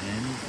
end